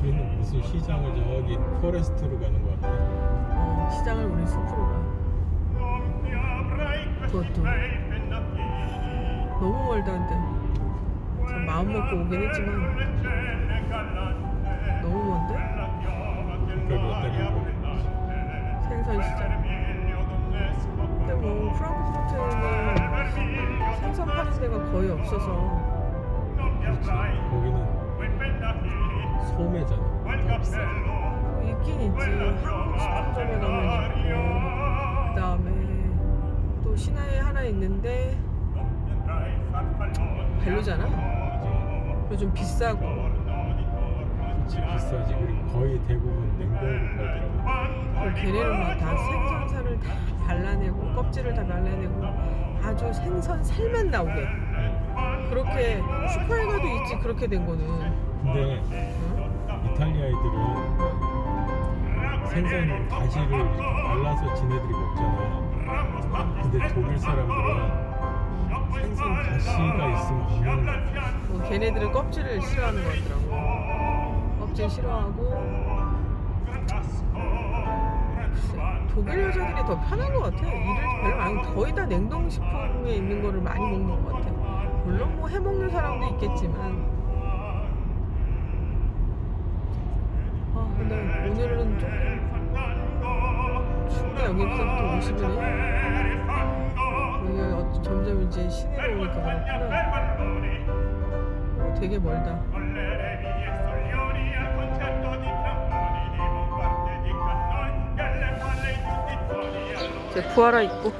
우리는 무슨 시장을 저기 포레스트로 가는 거 같아. 어, 시장을 우리 숲으로 가. pennacchini 너무 멀다 한데. 참 마음 먹고 오긴 했지만 너무 먼데? 생선 시장. 근데 뭐 프랑크푸르트는 생선 파는 데가 거의 없어서 그렇지. 거기는 소매잖아. 다 비싸. 뭐 있긴 있지. 한국 식품점에 가면 있고 그 다음에 또 시내에 하나 있는데 별로잖아. 좀 비싸고 그렇지 비싸지. 그리고 거의 대부분 냉동으로 팔더라고. 걔네는 막 다 생선살을 다 발라내고 껍질을 다 발라내고 아주 생선 살만 나오게 그렇게 슈퍼에 가도 있지 그렇게 된 거는 근데 응? 이탈리아 애들은 생선 가시를 이렇게 발라서 지네들이 먹잖아. 근데 독일 사람들은 생선 가시가 있으면. 뭐 걔네들은 껍질을 싫어하는 거 같더라고. 껍질 싫어하고. 독일 여자들이 더 편한 것 같아. 일을 별로 안 거의 다 냉동식품에 있는 거를 많이 먹는 것 같아. 물론 뭐 해먹는 사람도 있겠지만. 아 근데 오늘은 조금 춥네. 여기서부터 50이네 여기 어- 점점 이제 시내로 오니까 그렇구나. 어, 되게 멀다. 제 부하라 있고.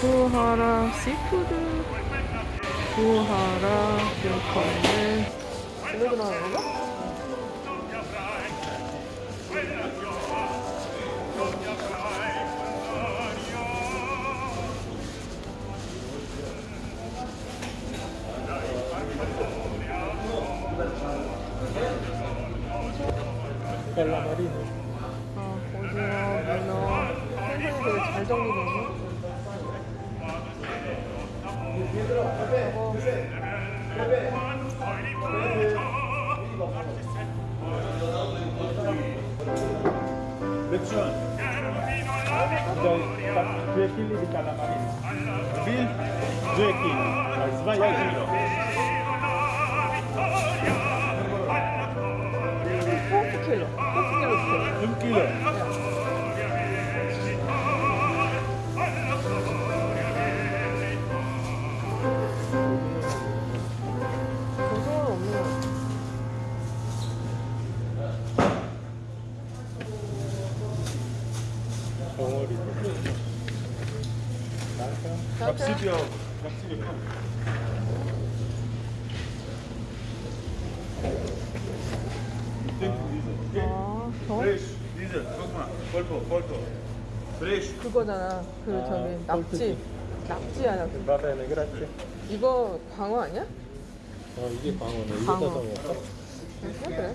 부하라 시푸드. 부하라 교커는 오늘도 나오는 깔라마리네. 어, 오징어, 문어 생선이 잘 정리되네 chili di calamari. Bill, due chili. Sbaglia il giro. 포크 주세요 Un chilo. 고등어 것. 아. Guck mal. Polpo, polpo. Fresh. 그거잖아 그 저기 낙지 낙지야 낙지 Va bene, grazie. 이거 광어 아니야? 어 이게 광어네. 광어. 사서 먹을까? 그래? 그래?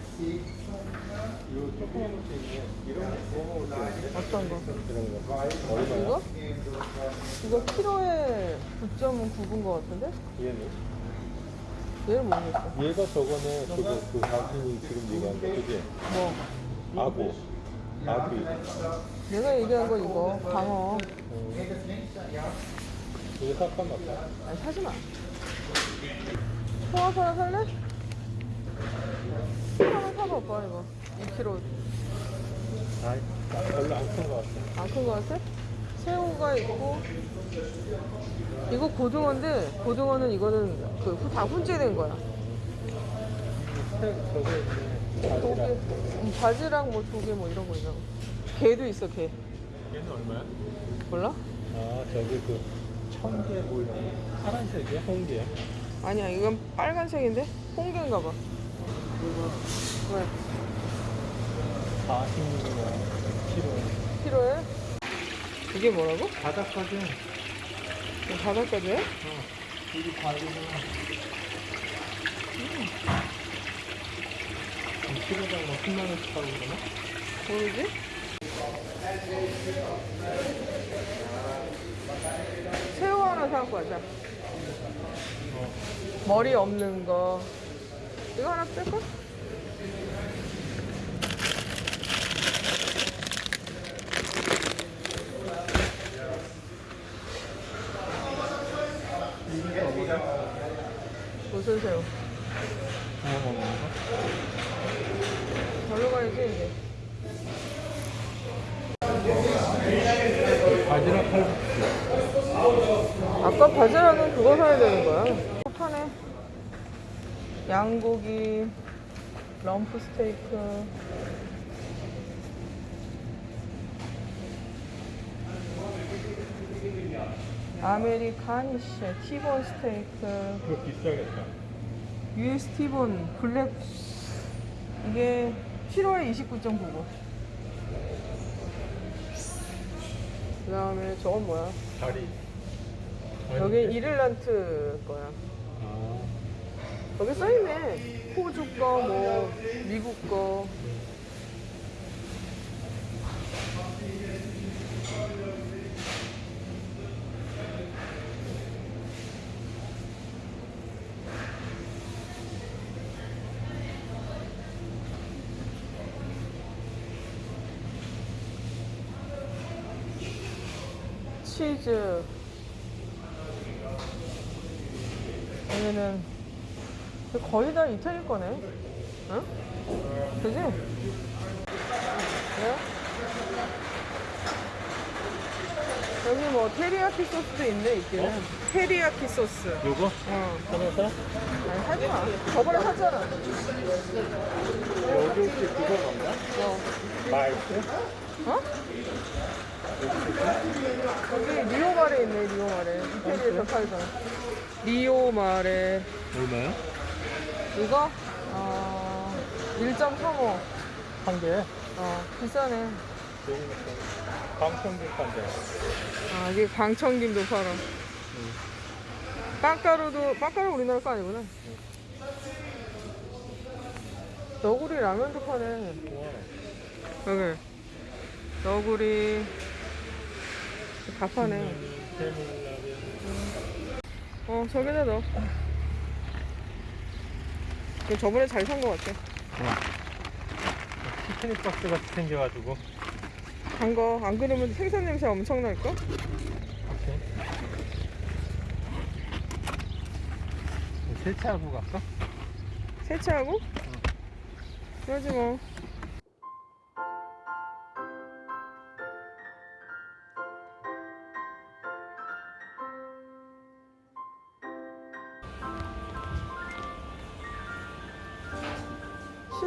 이거 조그만 것도 있네. 이런 거 구워 먹을 때 어떤 거? 이런 거. 얼마야? 이거? 이거 키로에 9점은 굽은 거 같은데? 얘는? 얘를 모르겠어 얘가 저거네. 그거 그 당신이 지금 얘기한 거 그지? 뭐 아구. 아귀. 내가 얘기한 건 이거 광어 이거 삭감 맞다. 아니 사지 마 홍합 하나 살래? 하나 사봐 오빠 이거 2kg 아이, 별로 안 큰 거 같아. 안 큰 거 같아? 새우가 있고 이거 고등어인데 고등어는 이거는 그 다 훈제된 거야 새- 저거 바지락. 음, 바지락 뭐 조개 뭐 이런 거 있나 봐 게도 있어 게 얘는 얼마야? 몰라? 아, 저기 그 청개 뭐 이런 거. 파란색이야? 홍게야? 아니야 이건 빨간색인데 홍게인가 봐 왜? 40kg. 키로에? 이게 뭐라고? 바닥까지. 바닷가지에? 여기 과일이잖아. 음. 키로당 뭐 10만 원씩 하고 그러나? 모르지? 새우 하나 사갖고 가자. 어. 머리 없는 거. 이거 하나 뺄까? 무슨 새우? 뭐 먹는 거? 절로 가야지 이제. 바지락 칼국수. 아까 바지락은 그거 사야 되는 거야. 파네. 양고기, 럼프 스테이크. Amerikanisch, 티본 스테이크, 그거 비싸겠다. US T-bone, black. 이게 7월 29.99. 그 다음에 저건 뭐야? 다리. 여기? Irland 거야. 아, 여기 써있네. 호주 거, 뭐, 미국 거. 치즈. 여기는 거의 다 이태리 거네. 응? 그지? 네? 여기 뭐 테리야키 소스도 있네 있기는. 테리야키 소스. 요거? 어. 하나 사? 아니 사지 마. 저번에 샀잖아. 여기 혹시 그거 맞나? 어? 마이스? 어? 여기 리오마레 있네 리오마레. 이태리에서 팔던. 리오 마레. 얼마야? 이거 어 1.35. 한 개에? 어 비싸네. 방청객한데. 아 이게 광청김도 팔아. 빵가루도 빵가루 우리나라 거 아니구나. 너구리 라면도 파네. 여기 너구리 다 파네. 어 저기다 넣어. 저번에 잘산거 같아. 피크닉 박스 같이 생겨가지고. 단 거. 안 그러면 생선 냄새 엄청? 오케이. 세차하고 갈까? 세차하고? 그러지 뭐.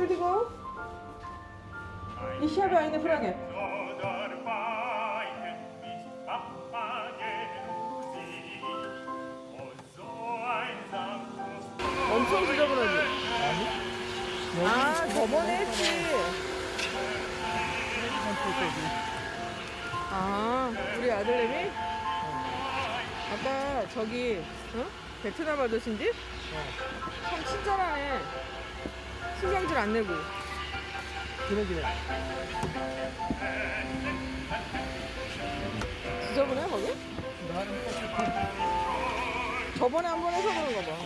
Entschuldigung, ich habe eine Frage. 엄청 지저분하지? 아니? 아, 저번에 했지. 아, 우리 아들내미? 아까 저기, 어? 베트남 아저씨인지? 참 친절하네. 신경질 안 내고. 그래. 지저분해, 거기? 저번에 한 번 해서 그런가 봐.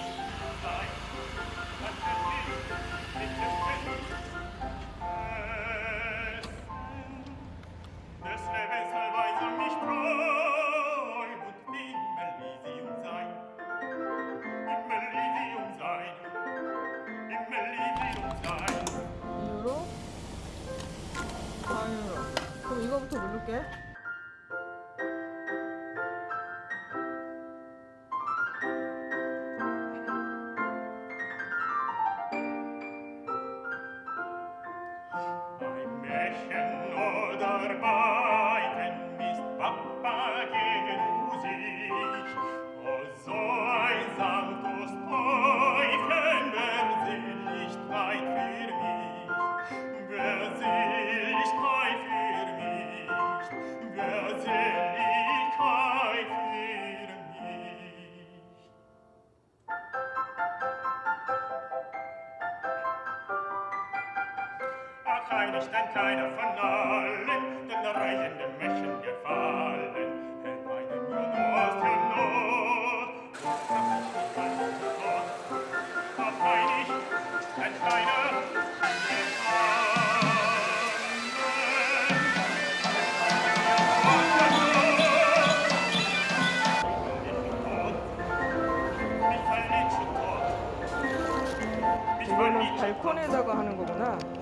keine, stand keiner von allen, denn der reichende Mächen gefallen, hält meine Mürde aus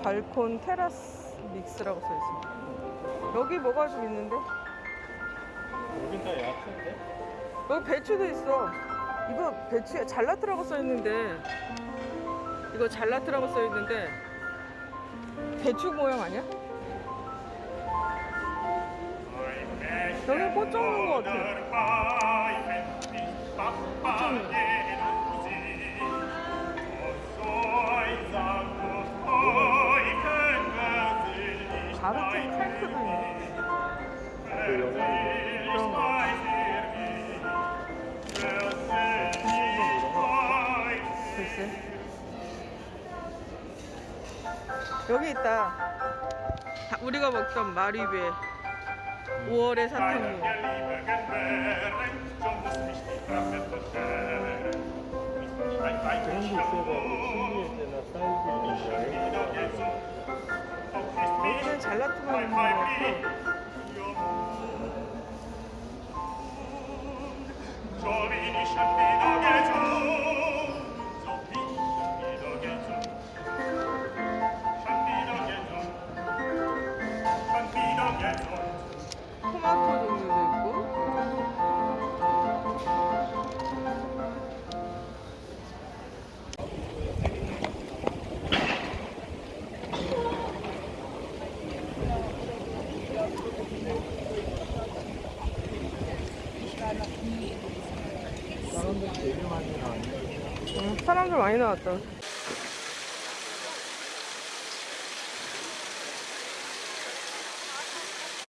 발콘 테라스 믹스라고 써 있어. 여기 뭐가 좀 있는데? 여긴 다 야채인데? 여기 배추도 있어. 이거 배추에 잘라트라고 써 있는데 이거 잘라트라고 써 있는데 배추 모양 아니야? 여기 꽃 적는 거 같아. 가르 친 탱크도 있네. 그런 거. 글쎄. 여기 있다. 다- 우리가 먹던 마리베 5월의 사탕무. 그런 게 있어가지고 신기할 때나 사이즈를 잘 여기는 잘라트만 있는 거 같고 che giù, 사람들 많이 나왔다.